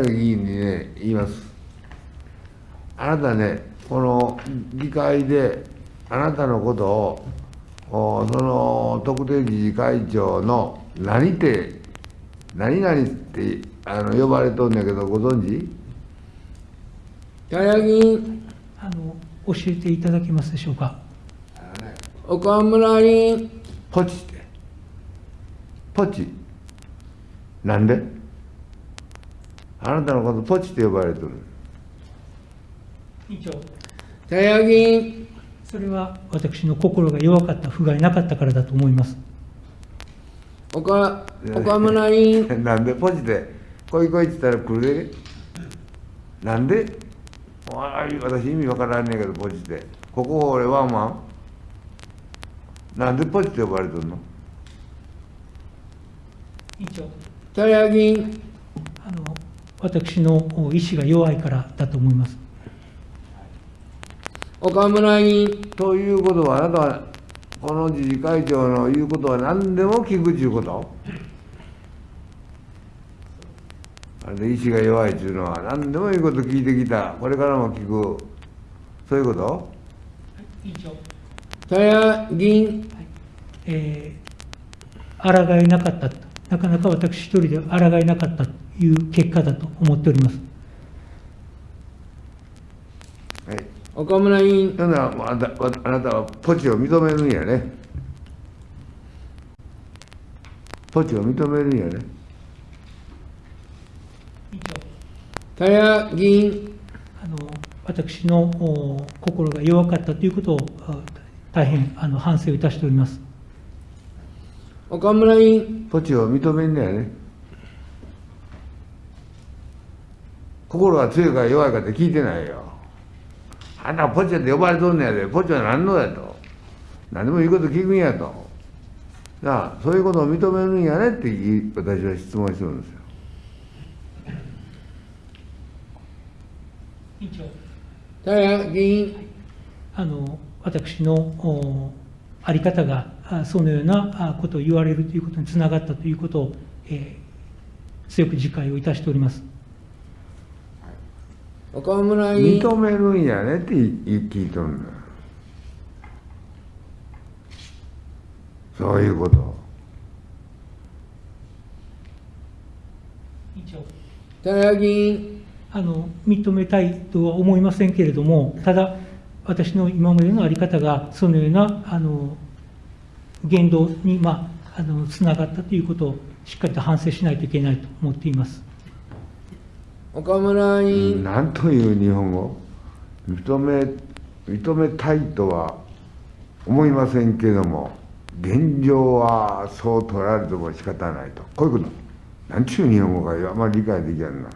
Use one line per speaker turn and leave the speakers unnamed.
議員にね、言います。あなたね、この議会で、あなたのことを、おその特定自治会長の何って、何々ってあの呼ばれとんだけど、ご存知？
高木議員、
あの教えていただけますでしょうか？
岡村議員、
ポチって。ポチ？なんで？あなたのことポチって呼ばれてる。
委員長、
高木議員、
それは私の心が弱かった、不甲斐なかったからだと思います。
岡岡村議員、
なんでポチで、来い来いって言ったら来るで。なんで？私意味わからんねんけど、ポチって。ここ俺ワンワンなんでポチって呼ばれてるの？
委員長、
高木
私の意志が弱いからだと思います。
岡村議員、
ということは、あなたは、この自治会長の言うことは何でも聞くっていうこと。あれで意志が弱いっていうのは、何でもいいこと聞いてきた。これからも聞く。そういうこと？
委員長、
高木議員、
えー、抗えなかった。と、なかなか私一人で抗えなかったという結果だと思っております。
はい。
岡村議員、
あなたあなたはポチを認めるんやね。ポチを認めるんやね。
委員長
高木議員、
あの私のお心が弱かったということをあ大変あの反省をいたしております。
岡村議員、
ポチを認めんねやね。心が強いか弱いかって聞いてないよ。あんたポチって呼ばれとんねやで、ポチは何のやと。何でもいいこと聞くんやと。なあ、そういうことを認めるんやねって私は質問してるんですよ。
委員長
高木議員、
あの私のおあり方があそのようなあことを言われるということにつながったということを、えー強く自戒をいたしております。
岡村
認めるんやねって聞いとんだ。そういうこと。
委員長
高木議員、
あの認めたいとは思いませんけれども、ただ、私の今までのあり方が、そのようなあの言動に、まあ、あのつながったということをしっかりと反省しないといけないと思っています。
岡村議員、
なんという日本語。認め認めたいとは思いませんけども現状はそう取られても仕方ないと。こういうこと。なんちゅう日本語かあんまり理解できないな。